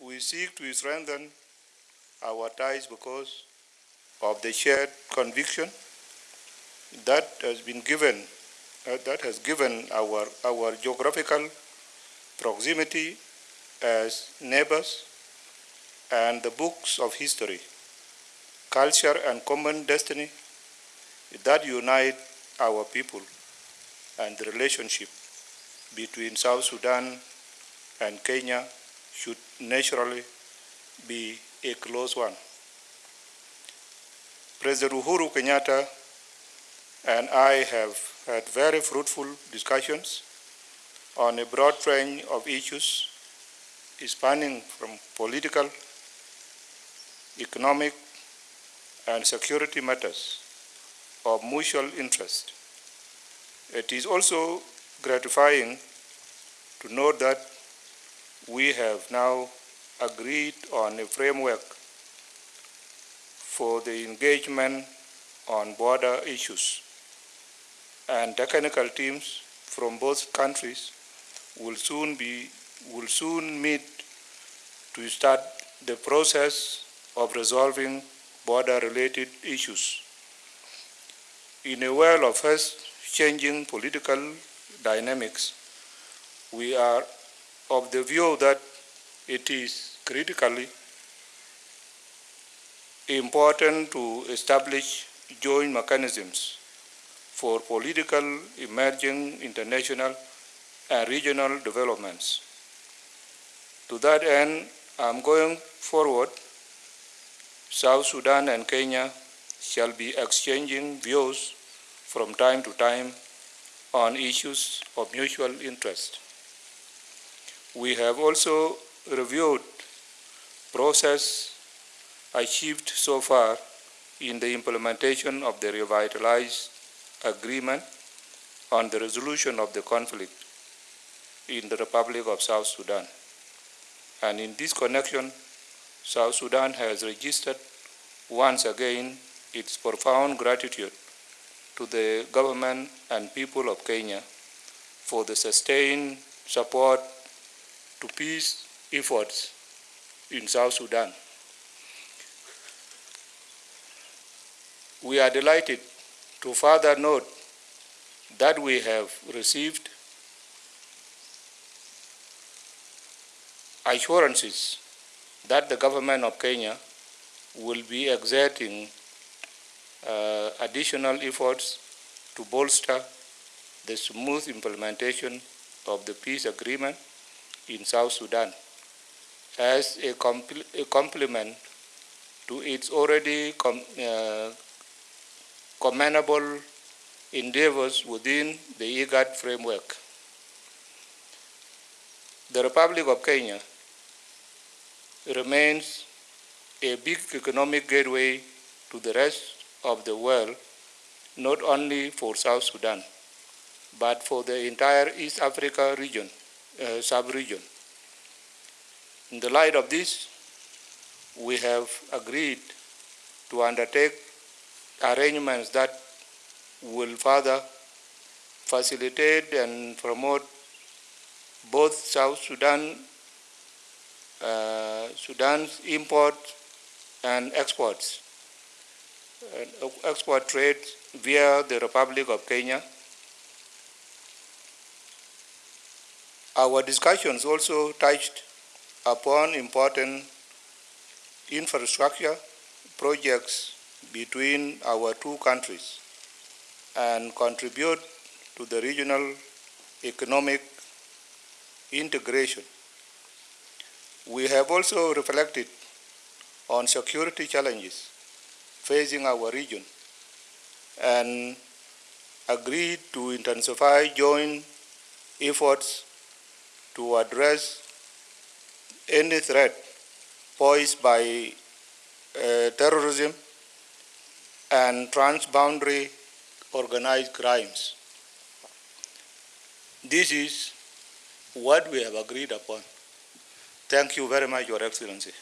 we seek to strengthen our ties because of the shared conviction that has been given, uh, that has given our, our geographical proximity as neighbors and the books of history, culture and common destiny that unite our people and the relationship between South Sudan and Kenya should naturally be a close one. President Uhuru Kenyatta and I have had very fruitful discussions on a broad range of issues spanning from political, economic, and security matters of mutual interest. It is also gratifying to note that we have now agreed on a framework for the engagement on border issues and technical teams from both countries will soon be will soon meet to start the process of resolving border related issues. In a world of fast changing political dynamics, we are of the view that it is critically important to establish joint mechanisms for political, emerging, international, and regional developments. To that end, I'm going forward. South Sudan and Kenya shall be exchanging views from time to time on issues of mutual interest. We have also reviewed process achieved so far in the implementation of the revitalized agreement on the resolution of the conflict in the Republic of South Sudan. And in this connection, South Sudan has registered once again its profound gratitude to the government and people of Kenya for the sustained support to peace efforts in South Sudan. We are delighted to further note that we have received assurances that the government of Kenya will be exerting uh, additional efforts to bolster the smooth implementation of the peace agreement in South Sudan as a, compl a complement to its already com uh, commendable endeavors within the IGAD framework. The Republic of Kenya remains a big economic gateway to the rest of the world, not only for South Sudan, but for the entire East Africa region, uh, sub-region. In the light of this, we have agreed to undertake arrangements that will further facilitate and promote both South Sudan, uh, Sudan's imports and exports, uh, export trade via the Republic of Kenya. Our discussions also touched upon important infrastructure projects between our two countries and contribute to the regional economic integration. We have also reflected on security challenges facing our region and agreed to intensify joint efforts to address any threat posed by uh, terrorism and transboundary organized crimes. This is what we have agreed upon. Thank you very much, Your Excellency.